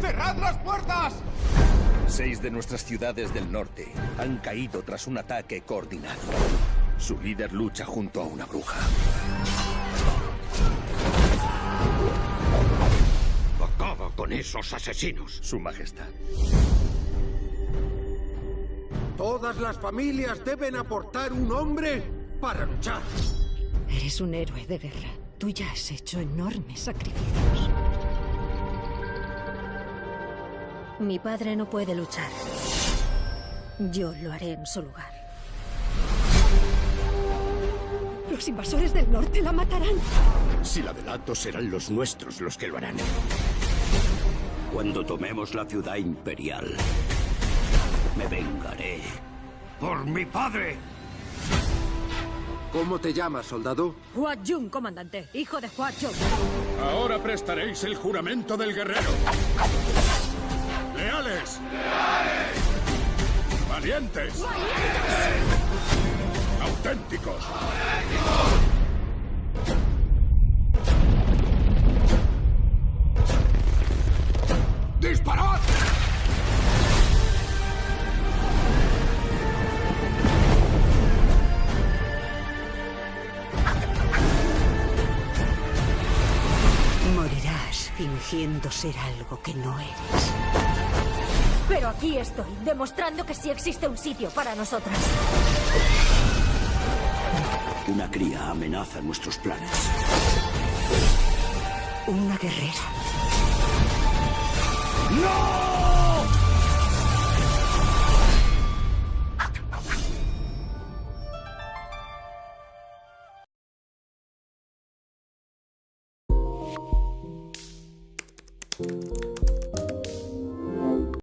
¡Cerrad las puertas! Seis de nuestras ciudades del norte han caído tras un ataque coordinado. Su líder lucha junto a una bruja. Acaba con esos asesinos. Su Majestad. Todas las familias deben aportar un hombre para luchar. Eres un héroe de guerra. Tú ya has hecho enormes sacrificios. Mi padre no puede luchar. Yo lo haré en su lugar. Los invasores del norte la matarán. Si la delato, serán los nuestros los que lo harán. Cuando tomemos la ciudad imperial, me vengaré por mi padre. ¿Cómo te llamas, soldado? Hua Jun, comandante. Hijo de Hua Jun. Ahora prestaréis el juramento del guerrero. ¡Leales! ¡Valientes! ¡Auténticos! ¡Disparad! Morirás fingiendo ser algo que no eres. Pero aquí estoy, demostrando que sí existe un sitio para nosotras. Una cría amenaza nuestros planes. Una guerrera. ¡No!